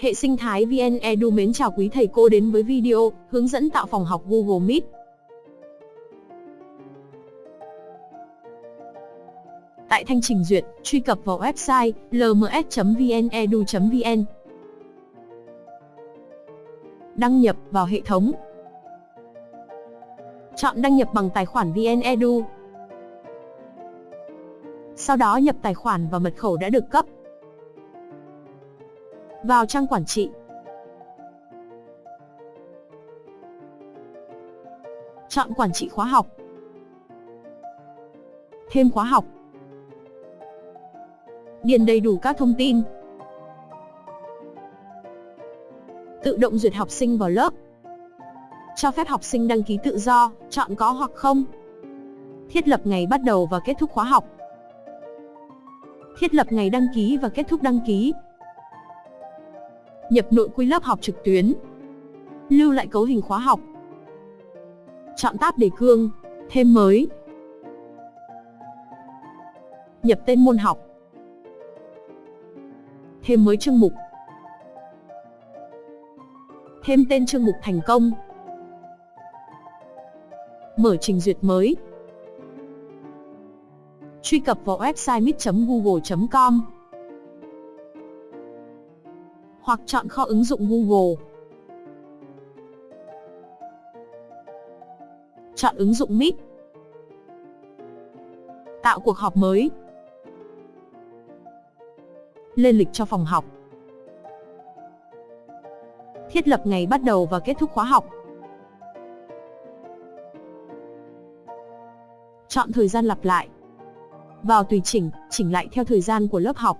Hệ sinh thái VN Edu mến chào quý thầy cô đến với video hướng dẫn tạo phòng học Google Meet. Tại thanh trình duyệt, truy cập vào website lms.vnedu.vn. Đăng nhập vào hệ thống. Chọn đăng nhập bằng tài khoản VNEdu. Sau đó nhập tài khoản và mật khẩu đã được cấp. Vào trang quản trị. Chọn quản trị khóa học. Thêm khóa học. Điền đầy đủ các thông tin. Tự động duyệt học sinh vào lớp. Cho phép học sinh đăng ký tự do, chọn có hoặc không. Thiết lập ngày bắt đầu và kết thúc khóa học. Thiết lập ngày đăng ký và kết thúc đăng ký. Nhập nội quy lớp học trực tuyến. Lưu lại cấu hình khóa học. Chọn tab đề cương, thêm mới. Nhập tên môn học. Thêm mới chương mục. Thêm tên chương mục thành công. Mở trình duyệt mới. Truy cập vào website mít.google.com hoặc chọn kho ứng dụng Google. Chọn ứng dụng Meet. Tạo cuộc họp mới. Lên lịch cho phòng học. Thiết lập ngày bắt đầu và kết thúc khóa học. Chọn thời gian lặp lại. Vào tùy chỉnh, chỉnh lại theo thời gian của lớp học.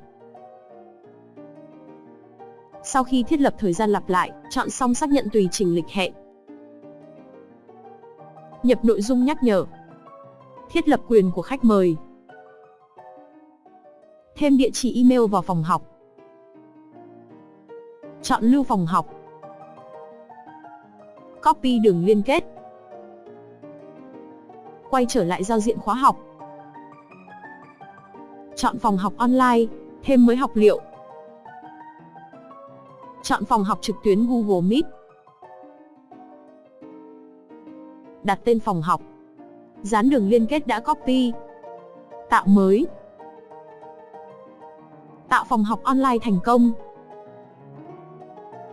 Sau khi thiết lập thời gian lặp lại, chọn xong xác nhận tùy chỉnh lịch hẹn. Nhập nội dung nhắc nhở. Thiết lập quyền của khách mời. Thêm địa chỉ email vào phòng học. Chọn lưu phòng học. Copy đường liên kết. Quay trở lại giao diện khóa học. Chọn phòng học online, thêm mới học liệu. Chọn phòng học trực tuyến Google Meet. Đặt tên phòng học. Dán đường liên kết đã copy. Tạo mới. Tạo phòng học online thành công.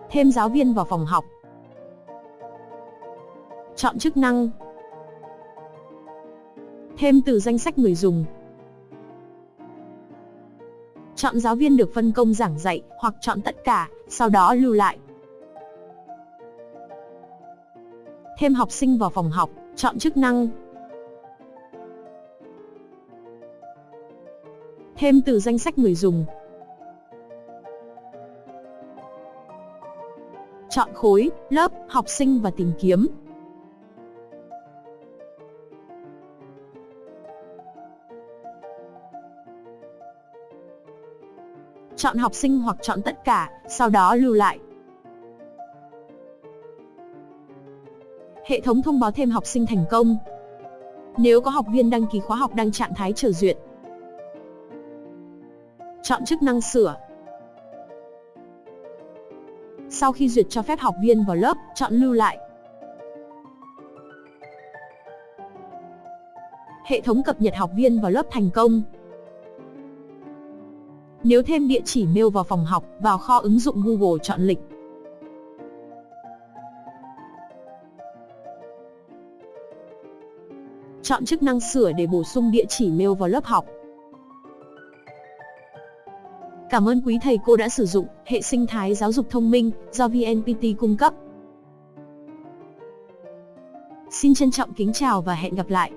Thêm giáo viên vào phòng học. Chọn chức năng. Thêm từ danh sách người dùng. Chọn giáo viên được phân công giảng dạy hoặc chọn tất cả, sau đó lưu lại. Thêm học sinh vào phòng học, chọn chức năng. Thêm từ danh sách người dùng. Chọn khối, lớp, học sinh và tìm kiếm. Chọn học sinh hoặc chọn tất cả, sau đó lưu lại. Hệ thống thông báo thêm học sinh thành công. Nếu có học viên đăng ký khóa học đang trạng thái chờ duyệt. Chọn chức năng sửa. Sau khi duyệt cho phép học viên vào lớp, chọn lưu lại. Hệ thống cập nhật học viên vào lớp thành công. Nếu thêm địa chỉ mail vào phòng học, vào kho ứng dụng Google chọn lịch. Chọn chức năng sửa để bổ sung địa chỉ mail vào lớp học. Cảm ơn quý thầy cô đã sử dụng hệ sinh thái giáo dục thông minh do VNPT cung cấp. Xin trân trọng kính chào và hẹn gặp lại.